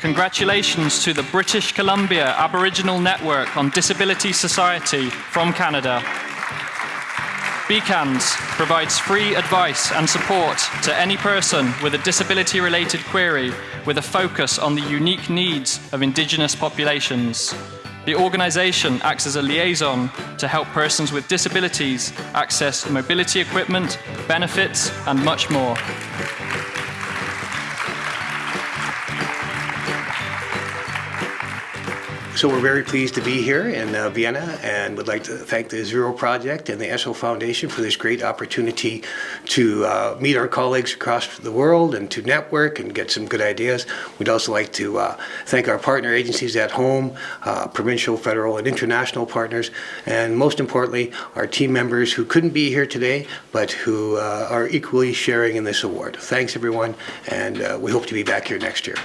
Congratulations to the British Columbia Aboriginal Network on Disability Society from Canada. BCANDS provides free advice and support to any person with a disability-related query with a focus on the unique needs of Indigenous populations. The organisation acts as a liaison to help persons with disabilities access mobility equipment, benefits and much more. So we're very pleased to be here in uh, Vienna and would like to thank the Zero Project and the Essl Foundation for this great opportunity to uh, meet our colleagues across the world and to network and get some good ideas. We'd also like to uh, thank our partner agencies at home, uh, provincial, federal, and international partners, and most importantly, our team members who couldn't be here today, but who uh, are equally sharing in this award. Thanks, everyone, and uh, we hope to be back here next year.